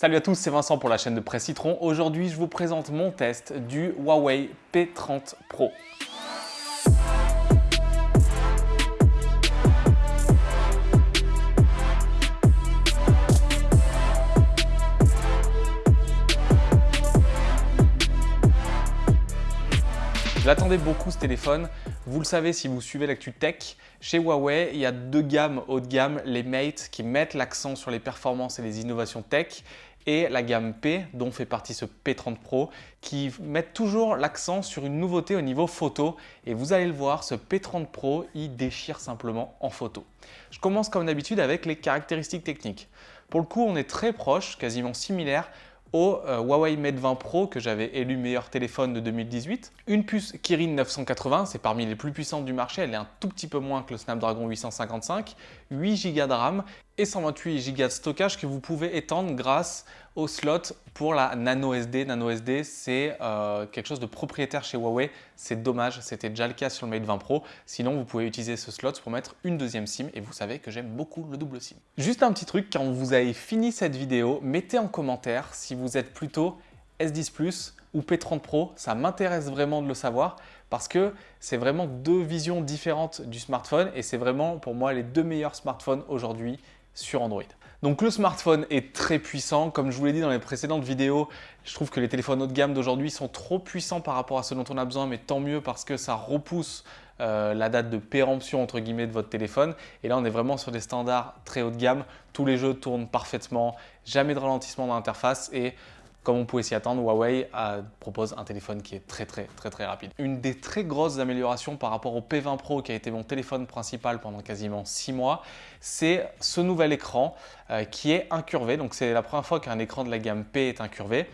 Salut à tous, c'est Vincent pour la chaîne de Presse Citron. Aujourd'hui, je vous présente mon test du Huawei P30 Pro. Je l'attendais beaucoup ce téléphone. Vous le savez si vous suivez l'actu tech, chez Huawei, il y a deux gammes haut de gamme, les Mate qui mettent l'accent sur les performances et les innovations tech et la gamme P dont fait partie ce P30 Pro qui mettent toujours l'accent sur une nouveauté au niveau photo et vous allez le voir, ce P30 Pro, il déchire simplement en photo. Je commence comme d'habitude avec les caractéristiques techniques. Pour le coup, on est très proche, quasiment similaire au euh, Huawei Mate 20 Pro que j'avais élu meilleur téléphone de 2018. Une puce Kirin 980, c'est parmi les plus puissantes du marché, elle est un tout petit peu moins que le Snapdragon 855, 8 Go de RAM et 128 Go de stockage que vous pouvez étendre grâce au slot pour la Nano SD. Nano SD, c'est euh, quelque chose de propriétaire chez Huawei. C'est dommage, c'était déjà le cas sur le Mate 20 Pro. Sinon, vous pouvez utiliser ce slot pour mettre une deuxième SIM et vous savez que j'aime beaucoup le double SIM. Juste un petit truc, quand vous avez fini cette vidéo, mettez en commentaire si vous êtes plutôt S10 Plus ou P30 Pro. Ça m'intéresse vraiment de le savoir parce que c'est vraiment deux visions différentes du smartphone et c'est vraiment pour moi les deux meilleurs smartphones aujourd'hui sur Android. Donc le smartphone est très puissant. Comme je vous l'ai dit dans les précédentes vidéos, je trouve que les téléphones haut de gamme d'aujourd'hui sont trop puissants par rapport à ce dont on a besoin, mais tant mieux parce que ça repousse euh, la date de péremption entre guillemets de votre téléphone. Et là, on est vraiment sur des standards très haut de gamme. Tous les jeux tournent parfaitement, jamais de ralentissement dans l'interface et comme on pouvait s'y attendre, Huawei propose un téléphone qui est très très très très rapide. Une des très grosses améliorations par rapport au P20 Pro qui a été mon téléphone principal pendant quasiment 6 mois, c'est ce nouvel écran euh, qui est incurvé. Donc c'est la première fois qu'un écran de la gamme P est incurvé.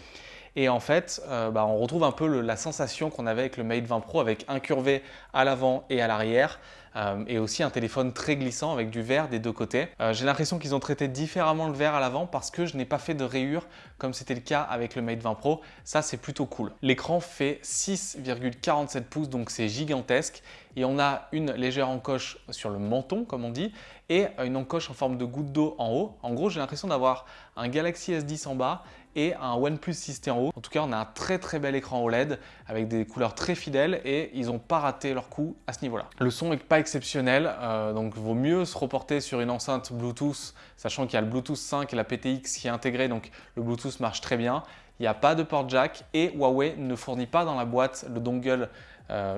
Et en fait, euh, bah, on retrouve un peu la sensation qu'on avait avec le Mate 20 Pro avec incurvé à l'avant et à l'arrière. Euh, et aussi un téléphone très glissant avec du verre des deux côtés. Euh, j'ai l'impression qu'ils ont traité différemment le verre à l'avant parce que je n'ai pas fait de rayures comme c'était le cas avec le Mate 20 Pro. Ça, c'est plutôt cool. L'écran fait 6,47 pouces, donc c'est gigantesque. Et on a une légère encoche sur le menton, comme on dit, et une encoche en forme de goutte d'eau en haut. En gros, j'ai l'impression d'avoir un Galaxy S10 en bas et un OnePlus 6T en haut. En tout cas, on a un très très bel écran OLED avec des couleurs très fidèles et ils n'ont pas raté leur coup à ce niveau-là. Le son n'est pas exceptionnel, euh, donc vaut mieux se reporter sur une enceinte Bluetooth, sachant qu'il y a le Bluetooth 5 et la PTX qui est intégrée, donc le Bluetooth marche très bien. Il n'y a pas de port jack et Huawei ne fournit pas dans la boîte le dongle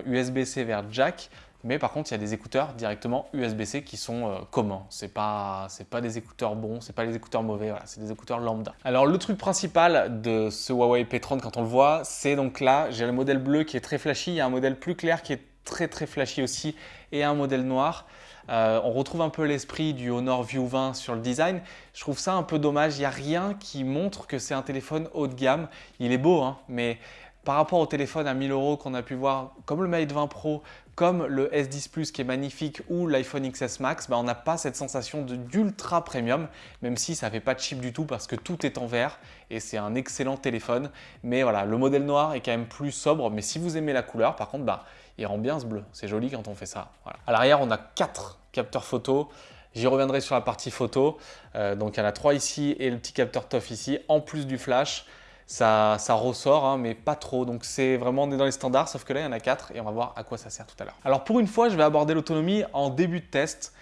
USB-C euh, vers jack. Mais par contre, il y a des écouteurs directement USB-C qui sont euh, communs. Ce n'est pas, pas des écouteurs bons, ce pas des écouteurs mauvais, voilà, c'est des écouteurs lambda. Alors le truc principal de ce Huawei P30 quand on le voit, c'est donc là, j'ai le modèle bleu qui est très flashy, il y a un modèle plus clair qui est très très flashy aussi et un modèle noir. Euh, on retrouve un peu l'esprit du Honor View 20 sur le design. Je trouve ça un peu dommage. Il n'y a rien qui montre que c'est un téléphone haut de gamme. Il est beau, hein, mais par rapport au téléphone à 1000 euros qu'on a pu voir, comme le Mate 20 Pro, comme le S10 Plus qui est magnifique ou l'iPhone XS Max, bah, on n'a pas cette sensation d'ultra premium, même si ça ne fait pas de chip du tout parce que tout est en vert et c'est un excellent téléphone. Mais voilà, le modèle noir est quand même plus sobre, mais si vous aimez la couleur, par contre, bah, il rend bien ce bleu. C'est joli quand on fait ça. À l'arrière, on a quatre capteurs photo. J'y reviendrai sur la partie photo. Euh, donc il y en a trois ici et le petit capteur TOF ici, en plus du flash ça, ressort, hein, mais pas trop. Donc c'est vraiment, on est dans les standards, sauf que là, il y en a 4 et on va voir à quoi ça sert tout à l'heure. Alors pour une fois, je vais aborder l'autonomie en début de test.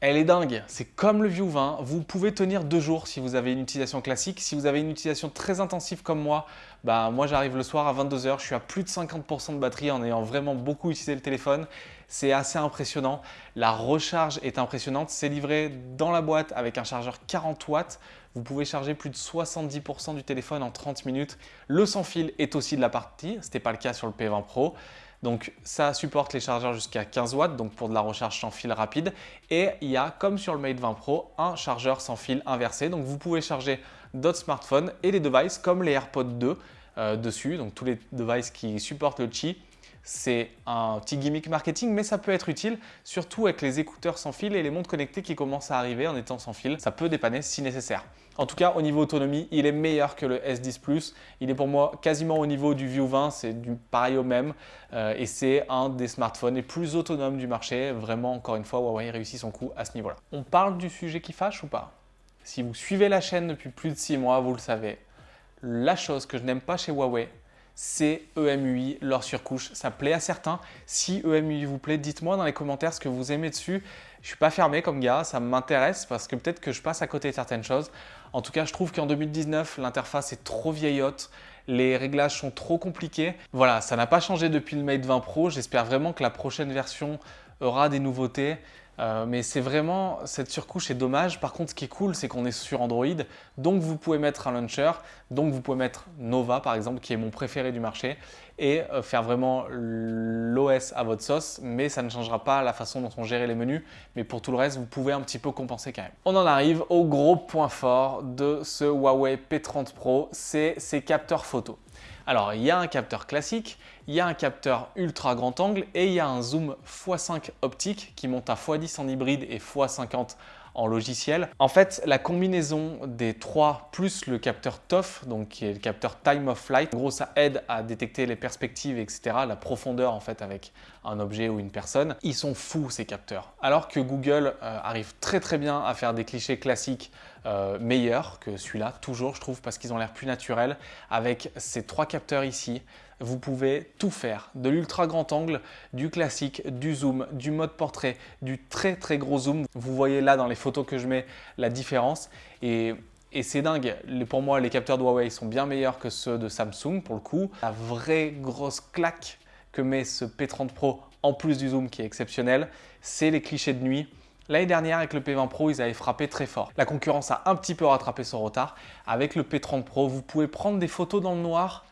Elle est dingue, c'est comme le View 20, vous pouvez tenir deux jours si vous avez une utilisation classique. Si vous avez une utilisation très intensive comme moi, bah moi j'arrive le soir à 22h, je suis à plus de 50% de batterie en ayant vraiment beaucoup utilisé le téléphone. C'est assez impressionnant, la recharge est impressionnante, c'est livré dans la boîte avec un chargeur 40 watts. Vous pouvez charger plus de 70% du téléphone en 30 minutes. Le sans fil est aussi de la partie, ce n'était pas le cas sur le P20 Pro. Donc ça supporte les chargeurs jusqu'à 15 watts, donc pour de la recharge sans fil rapide. Et il y a, comme sur le Mate 20 Pro, un chargeur sans fil inversé. Donc vous pouvez charger d'autres smartphones et les devices comme les AirPods 2 euh, dessus, donc tous les devices qui supportent le Qi. C'est un petit gimmick marketing, mais ça peut être utile, surtout avec les écouteurs sans fil et les montres connectées qui commencent à arriver en étant sans fil. Ça peut dépanner si nécessaire. En tout cas, au niveau autonomie, il est meilleur que le S10 Plus. Il est pour moi quasiment au niveau du View 20, c'est du pareil au même. Euh, et c'est un des smartphones les plus autonomes du marché. Vraiment, encore une fois, Huawei réussit son coup à ce niveau-là. On parle du sujet qui fâche ou pas? Si vous suivez la chaîne depuis plus de 6 mois, vous le savez, la chose que je n'aime pas chez Huawei, c'est EMUI, leur surcouche. Ça plaît à certains. Si EMUI vous plaît, dites-moi dans les commentaires ce que vous aimez dessus. Je ne suis pas fermé comme gars, ça m'intéresse parce que peut-être que je passe à côté de certaines choses. En tout cas, je trouve qu'en 2019, l'interface est trop vieillotte les réglages sont trop compliqués. Voilà, ça n'a pas changé depuis le Mate 20 Pro. J'espère vraiment que la prochaine version aura des nouveautés. Euh, mais c'est vraiment, cette surcouche est dommage. Par contre, ce qui est cool, c'est qu'on est sur Android. Donc, vous pouvez mettre un launcher. Donc, vous pouvez mettre Nova, par exemple, qui est mon préféré du marché. Et euh, faire vraiment l'OS à votre sauce. Mais ça ne changera pas la façon dont on gère les menus. Mais pour tout le reste, vous pouvez un petit peu compenser quand même. On en arrive au gros point fort de ce Huawei P30 Pro. C'est ses capteurs photo. Alors, il y a un capteur classique, il y a un capteur ultra grand angle et il y a un zoom x5 optique qui monte à x10 en hybride et x50 en logiciel. En fait, la combinaison des trois plus le capteur TOF, donc qui est le capteur Time of Flight, en gros ça aide à détecter les perspectives, etc., la profondeur en fait avec un objet ou une personne. Ils sont fous ces capteurs. Alors que Google euh, arrive très très bien à faire des clichés classiques euh, meilleurs que celui-là, toujours je trouve, parce qu'ils ont l'air plus naturels. Avec ces trois capteurs ici, vous pouvez tout faire, de l'ultra grand angle, du classique, du zoom, du mode portrait, du très très gros zoom. Vous voyez là dans les photos que je mets la différence et, c'est dingue. Pour moi, les capteurs de Huawei sont bien meilleurs que ceux de Samsung pour le coup. La vraie grosse claque que met ce P30 Pro en plus du zoom qui est exceptionnel, c'est les clichés de nuit. L'année dernière, avec le P20 Pro, ils avaient frappé très fort. La concurrence a un petit peu rattrapé son retard. Avec le P30 Pro, vous pouvez prendre des photos dans le noir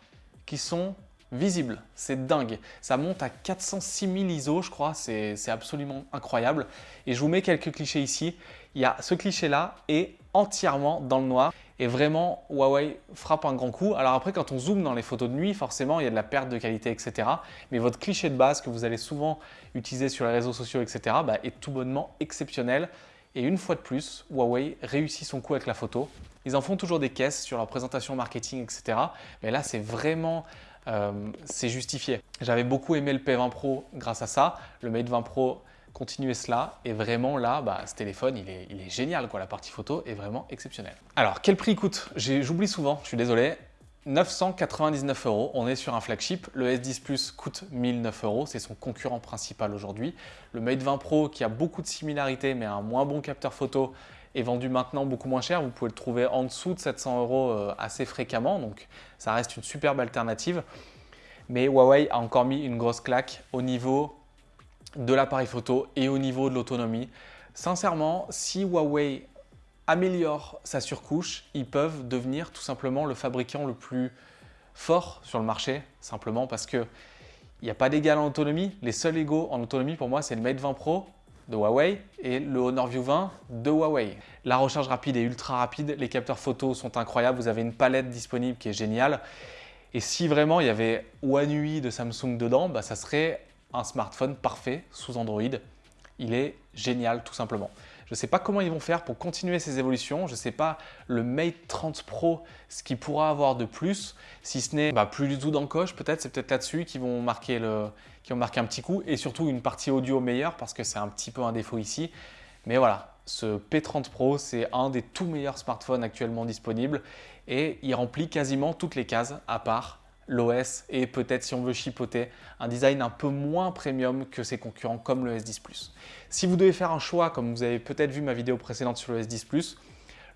qui sont visible. C'est dingue. Ça monte à 406 000 ISO, je crois. C'est absolument incroyable. Et je vous mets quelques clichés ici. Il y a ce cliché-là est entièrement dans le noir. Et vraiment, Huawei frappe un grand coup. Alors après, quand on zoome dans les photos de nuit, forcément, il y a de la perte de qualité, etc. Mais votre cliché de base que vous allez souvent utiliser sur les réseaux sociaux, etc. Bah, est tout bonnement exceptionnel. Et une fois de plus, Huawei réussit son coup avec la photo. Ils en font toujours des caisses sur leur présentation marketing, etc. Mais là, c'est vraiment euh, c'est justifié. J'avais beaucoup aimé le P20 Pro grâce à ça. Le Mate 20 Pro continuait cela et vraiment là, bah, ce téléphone, il est, il est génial. Quoi. La partie photo est vraiment exceptionnelle. Alors, quel prix coûte? J'oublie souvent, je suis désolé. 999 euros, on est sur un flagship. Le S10 Plus coûte 1009 euros, c'est son concurrent principal aujourd'hui. Le Mate 20 Pro qui a beaucoup de similarités mais un moins bon capteur photo est vendu maintenant beaucoup moins cher. Vous pouvez le trouver en dessous de 700 euros euh, assez fréquemment, donc ça reste une superbe alternative. Mais Huawei a encore mis une grosse claque au niveau de l'appareil photo et au niveau de l'autonomie. Sincèrement, si Huawei améliore sa surcouche, ils peuvent devenir tout simplement le fabricant le plus fort sur le marché, simplement parce que il n'y a pas d'égal en autonomie. Les seuls égaux en autonomie pour moi, c'est le Mate 20 Pro de Huawei et le Honor View 20 de Huawei. La recharge rapide est ultra rapide, les capteurs photos sont incroyables, vous avez une palette disponible qui est géniale. Et si vraiment il y avait One UI de Samsung dedans, bah, ça serait un smartphone parfait sous Android. Il est génial tout simplement. Je ne sais pas comment ils vont faire pour continuer ces évolutions. Je ne sais pas le Mate 30 Pro, ce qu'il pourra avoir de plus, si ce n'est bah, plus du tout d'encoche. Peut-être c'est peut-être là-dessus qu'ils vont marquer le, qui ont marqué un petit coup et surtout une partie audio meilleure parce que c'est un petit peu un défaut ici. Mais voilà, ce P30 Pro, c'est un des tout meilleurs smartphones actuellement disponibles et il remplit quasiment toutes les cases à part l'OS et peut-être si on veut chipoter, un design un peu moins premium que ses concurrents comme le S10 Plus. Si vous devez faire un choix, comme vous avez peut-être vu ma vidéo précédente sur le S10 Plus,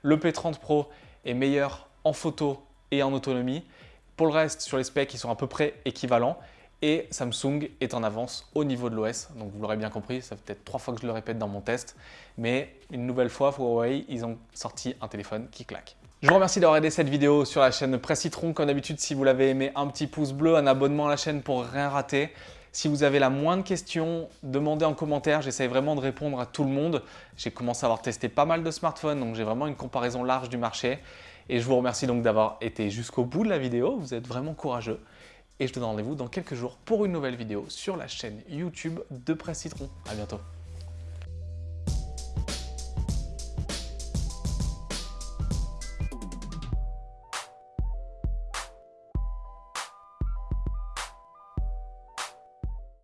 le P30 Pro est meilleur en photo et en autonomie. Pour le reste, sur les specs, ils sont à peu près équivalents et Samsung est en avance au niveau de l'OS. Donc vous l'aurez bien compris, ça fait peut-être trois fois que je le répète dans mon test, mais une nouvelle fois, Huawei, ils ont sorti un téléphone qui claque. Je vous remercie d'avoir aidé cette vidéo sur la chaîne Presse Citron. Comme d'habitude, si vous l'avez aimé, un petit pouce bleu, un abonnement à la chaîne pour rien rater. Si vous avez la moindre question, demandez en commentaire. J'essaie vraiment de répondre à tout le monde. J'ai commencé à avoir testé pas mal de smartphones, donc j'ai vraiment une comparaison large du marché. Et je vous remercie donc d'avoir été jusqu'au bout de la vidéo. Vous êtes vraiment courageux. Et je te donne rendez-vous dans quelques jours pour une nouvelle vidéo sur la chaîne YouTube de Presse Citron. À bientôt.